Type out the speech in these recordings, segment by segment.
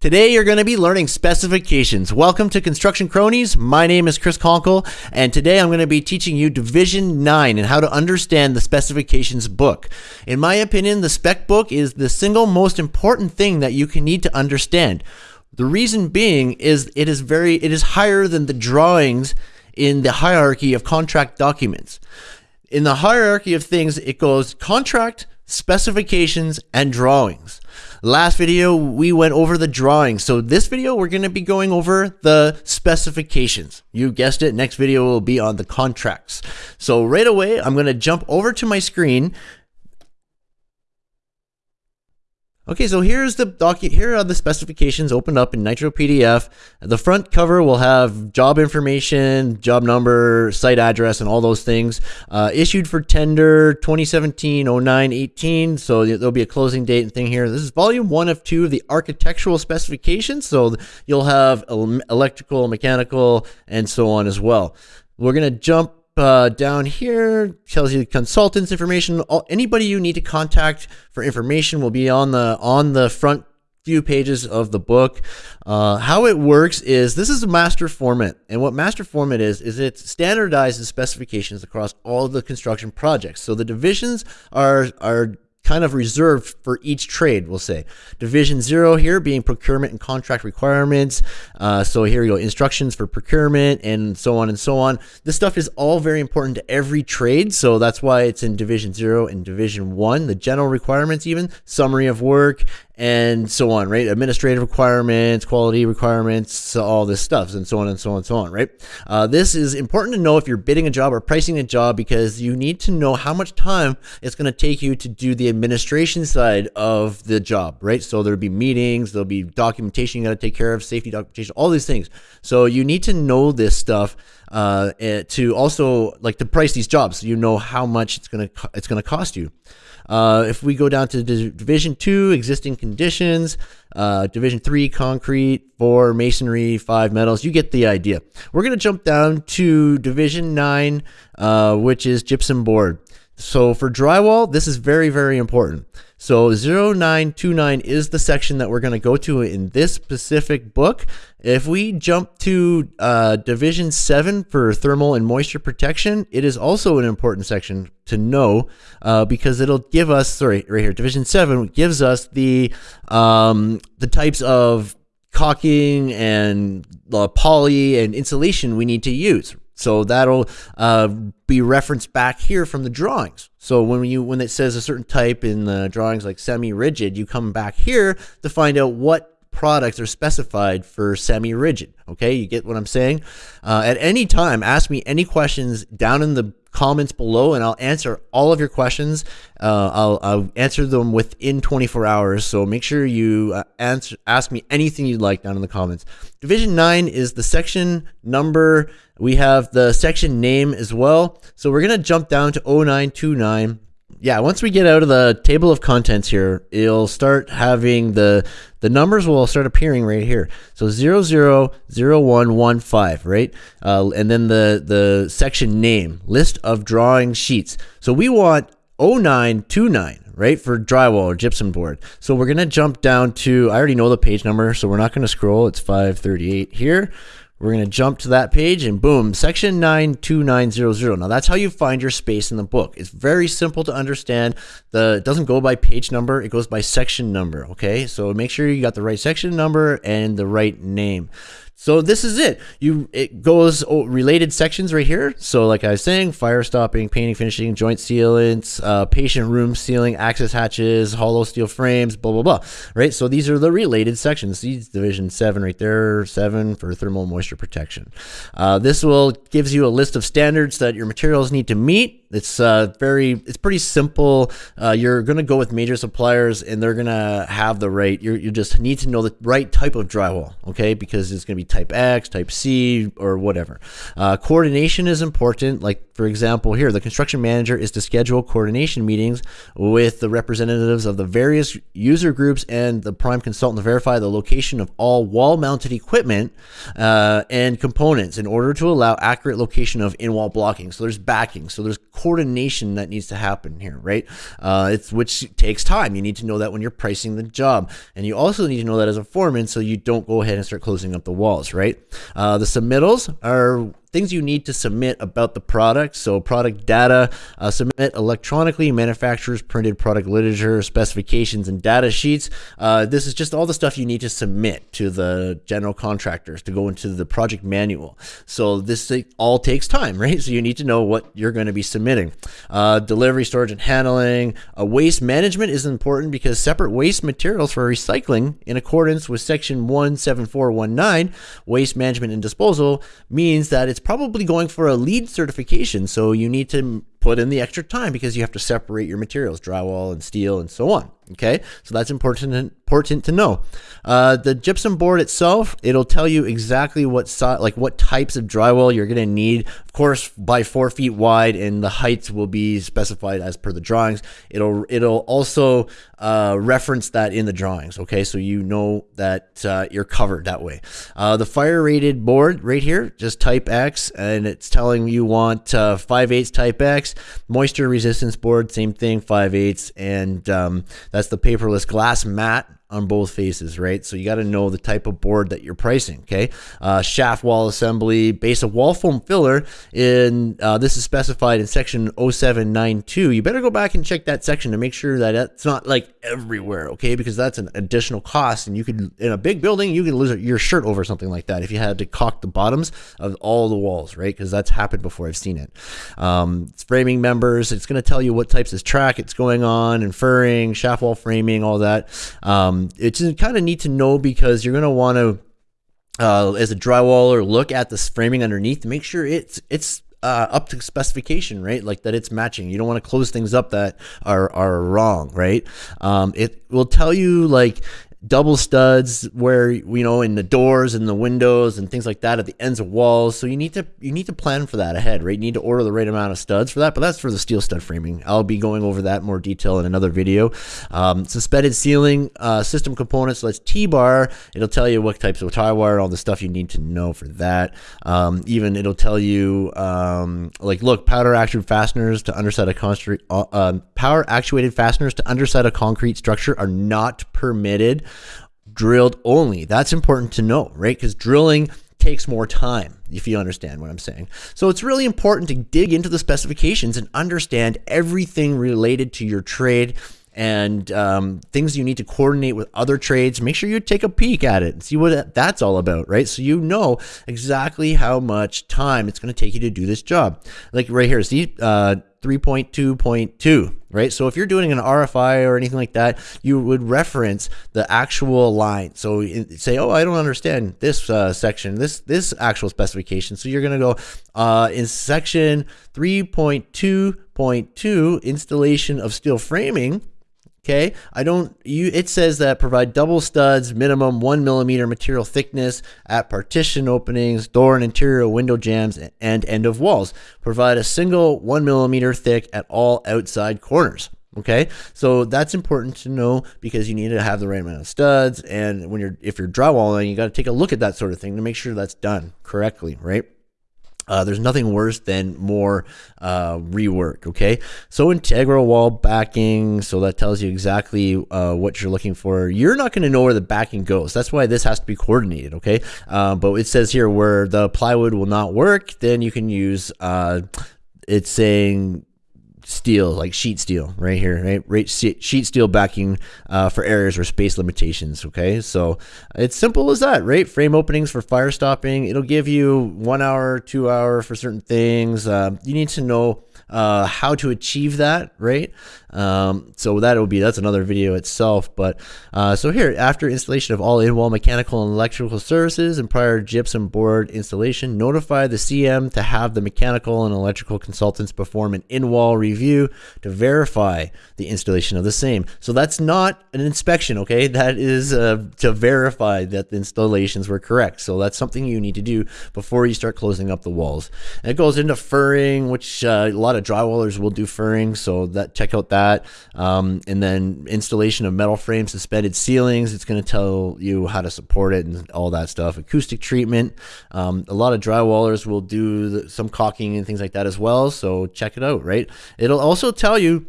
Today you're going to be learning specifications. Welcome to Construction Cronies. My name is Chris Conkle, and today I'm going to be teaching you Division 9 and how to understand the specifications book. In my opinion, the spec book is the single most important thing that you can need to understand. The reason being is it is very it is higher than the drawings in the hierarchy of contract documents. In the hierarchy of things, it goes contract, specifications, and drawings. Last video, we went over the drawings. So this video, we're going to be going over the specifications. You guessed it. Next video will be on the contracts. So right away, I'm going to jump over to my screen Okay, so here's the docu here are the specifications opened up in Nitro PDF. The front cover will have job information, job number, site address, and all those things. Uh, issued for tender 2017 09 18. So there'll be a closing date and thing here. This is volume one of two of the architectural specifications. So you'll have electrical, mechanical, and so on as well. We're going to jump uh, down here tells you consultants information. All, anybody you need to contact for information will be on the on the front few pages of the book. Uh, how it works is this is a master format, and what master format is is it standardizes specifications across all the construction projects. So the divisions are are kind of reserved for each trade, we'll say. Division zero here being procurement and contract requirements. Uh, so here you go, instructions for procurement and so on and so on. This stuff is all very important to every trade. So that's why it's in division zero and division one, the general requirements even, summary of work, and so on, right? Administrative requirements, quality requirements, all this stuff, and so on and so on and so on, right? Uh, this is important to know if you're bidding a job or pricing a job because you need to know how much time it's going to take you to do the administration side of the job, right? So there'll be meetings, there'll be documentation you got to take care of, safety documentation, all these things. So you need to know this stuff uh, eh, to also like to price these jobs, so you know how much it's gonna it's gonna cost you. Uh, if we go down to Division 2, existing conditions, uh, Division 3, concrete, 4, masonry, 5, metals, you get the idea. We're going to jump down to Division 9, uh, which is gypsum board. So for drywall, this is very, very important. So 0929 is the section that we're going to go to in this specific book. If we jump to uh, Division 7 for thermal and moisture protection, it is also an important section to know uh, because it'll give us, sorry, right here, Division 7 gives us the, um, the types of caulking and uh, poly and insulation we need to use, so that'll uh, be referenced back here from the drawings. So when you when it says a certain type in the drawings like semi-rigid, you come back here to find out what products are specified for semi-rigid. Okay, you get what I'm saying? Uh, at any time, ask me any questions down in the comments below and I'll answer all of your questions. Uh, I'll, I'll, answer them within 24 hours. So make sure you uh, answer, ask me anything you'd like down in the comments. Division 9 is the section number. We have the section name as well. So we're going to jump down to 0929 yeah, once we get out of the table of contents here, it'll start having the the numbers will start appearing right here. So 000115, right? Uh, and then the the section name, list of drawing sheets. So we want 0929, right, for drywall or gypsum board. So we're going to jump down to I already know the page number, so we're not going to scroll. It's 538 here. We're going to jump to that page and boom, section 92900. Now that's how you find your space in the book. It's very simple to understand. The it doesn't go by page number, it goes by section number, okay? So make sure you got the right section number and the right name. So this is it. You it goes oh, related sections right here. So like I was saying, fire stopping, painting, finishing, joint sealants, uh, patient room sealing, access hatches, hollow steel frames, blah blah blah. Right. So these are the related sections. These division seven right there, seven for thermal moisture protection. Uh, this will gives you a list of standards that your materials need to meet it's uh, very, it's pretty simple. Uh, you're going to go with major suppliers and they're going to have the right, you you just need to know the right type of drywall, okay? Because it's going to be type X, type C, or whatever. Uh, coordination is important. Like, for example, here, the construction manager is to schedule coordination meetings with the representatives of the various user groups and the prime consultant to verify the location of all wall mounted equipment uh, and components in order to allow accurate location of in wall blocking. So there's backing. So there's coordination that needs to happen here, right? Uh, it's which takes time. You need to know that when you're pricing the job. And you also need to know that as a foreman so you don't go ahead and start closing up the walls, right? Uh, the submittals are things you need to submit about the product. So product data, uh, submit electronically, manufacturers printed product literature, specifications, and data sheets. Uh, this is just all the stuff you need to submit to the general contractors to go into the project manual. So this all takes time, right? So you need to know what you're going to be submitting. Uh, delivery, storage, and handling. Uh, waste management is important because separate waste materials for recycling in accordance with section 17419, waste management and disposal, means that it's it's probably going for a LEED certification. So you need to put in the extra time because you have to separate your materials, drywall and steel and so on. Okay, so that's important important to know. Uh, the gypsum board itself, it'll tell you exactly what size, like what types of drywall you're going to need. Of course, by four feet wide, and the heights will be specified as per the drawings. It'll it'll also uh, reference that in the drawings. Okay, so you know that uh, you're covered that way. Uh, the fire rated board right here, just type X, and it's telling you want uh, 5 8 type X. Moisture resistance board, same thing, 5 8 and um, that's the paperless glass mat on both faces, right? So you got to know the type of board that you're pricing, okay? Uh, shaft wall assembly, base of wall foam filler, in uh, this is specified in section 0792. You better go back and check that section to make sure that it's not like everywhere, okay? Because that's an additional cost, and you could, in a big building, you can lose your shirt over something like that if you had to caulk the bottoms of all the walls, right? Because that's happened before, I've seen it. Um, framing members, it's going to tell you what types of track it's going on, and furring, shaft wall framing, all that. Um, um, it's kind of neat to know because you're going to want to, uh, as a drywaller, look at the framing underneath to make sure it's it's uh, up to specification, right? Like that it's matching. You don't want to close things up that are are wrong, right? Um, it will tell you like double studs where you know in the doors and the windows and things like that at the ends of walls. So you need to you need to plan for that ahead right? You need to order the right amount of studs for that but that's for the steel stud framing. I'll be going over that more detail in another video. Um, suspended ceiling uh, system components so that's t-bar. It'll tell you what types of tie wire all the stuff you need to know for that. Um, even it'll tell you um, like look powder actuated fasteners to underside a concrete uh, um, power actuated fasteners to underside a concrete structure are not permitted drilled only. That's important to know, right? Because drilling takes more time, if you understand what I'm saying. So it's really important to dig into the specifications and understand everything related to your trade and um, things you need to coordinate with other trades. Make sure you take a peek at it and see what that's all about, right? So you know exactly how much time it's going to take you to do this job. Like right here, see, uh, 3.2.2, right? So if you're doing an RFI or anything like that, you would reference the actual line. So say, oh, I don't understand this uh, section, this this actual specification. So you're going to go uh, in section 3.2.2, installation of steel framing. Okay, I don't. You. It says that provide double studs, minimum one millimeter material thickness at partition openings, door and interior window jambs, and end of walls. Provide a single one millimeter thick at all outside corners. Okay, so that's important to know because you need to have the right amount of studs, and when you're if you're drywalling, you got to take a look at that sort of thing to make sure that's done correctly, right? Uh, there's nothing worse than more uh, rework. Okay, so integral wall backing, so that tells you exactly uh, what you're looking for. You're not going to know where the backing goes. That's why this has to be coordinated. Okay, uh, but it says here where the plywood will not work, then you can use. Uh, it's saying steel, like sheet steel, right here, right? right sheet steel backing uh, for areas or space limitations. Okay, so it's simple as that, right? Frame openings for fire stopping. It'll give you one hour, two hour for certain things. Uh, you need to know uh, how to achieve that, right? Um, so that will be that's another video itself. But uh, so here, after installation of all in-wall mechanical and electrical services and prior gypsum board installation, notify the CM to have the mechanical and electrical consultants perform an in-wall review review to verify the installation of the same. So that's not an inspection, okay? That is uh, to verify that the installations were correct. So that's something you need to do before you start closing up the walls. And it goes into furring, which uh, lot of drywallers will do furring. So that check out that. Um, and then installation of metal frame suspended ceilings. It's going to tell you how to support it and all that stuff. Acoustic treatment. Um, a lot of drywallers will do the, some caulking and things like that as well. So check it out, right? It'll also tell you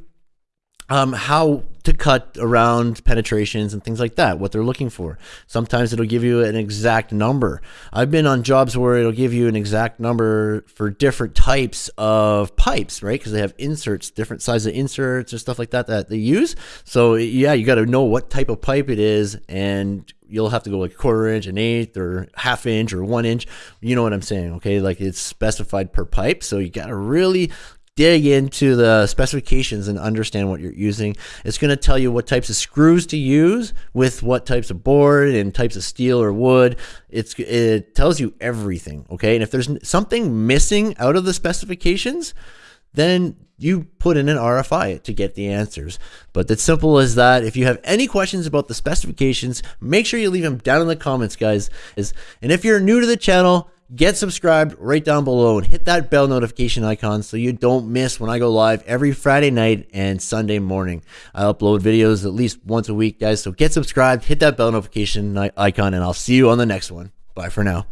um, how to cut around penetrations and things like that, what they're looking for. Sometimes it'll give you an exact number. I've been on jobs where it'll give you an exact number for different types of pipes, right? Because they have inserts, different sizes of inserts or stuff like that that they use. So yeah, you got to know what type of pipe it is and you'll have to go like quarter inch, an eighth, or half inch, or one inch. You know what I'm saying? Okay, like it's specified per pipe, so you got to really dig into the specifications and understand what you're using. It's going to tell you what types of screws to use with what types of board and types of steel or wood. It's it tells you everything, okay? And if there's something missing out of the specifications, then you put in an RFI to get the answers. But it's simple as that. If you have any questions about the specifications, make sure you leave them down in the comments, guys. And if you're new to the channel, get subscribed right down below and hit that bell notification icon so you don't miss when I go live every Friday night and Sunday morning. I upload videos at least once a week, guys. So get subscribed, hit that bell notification icon, and I'll see you on the next one. Bye for now.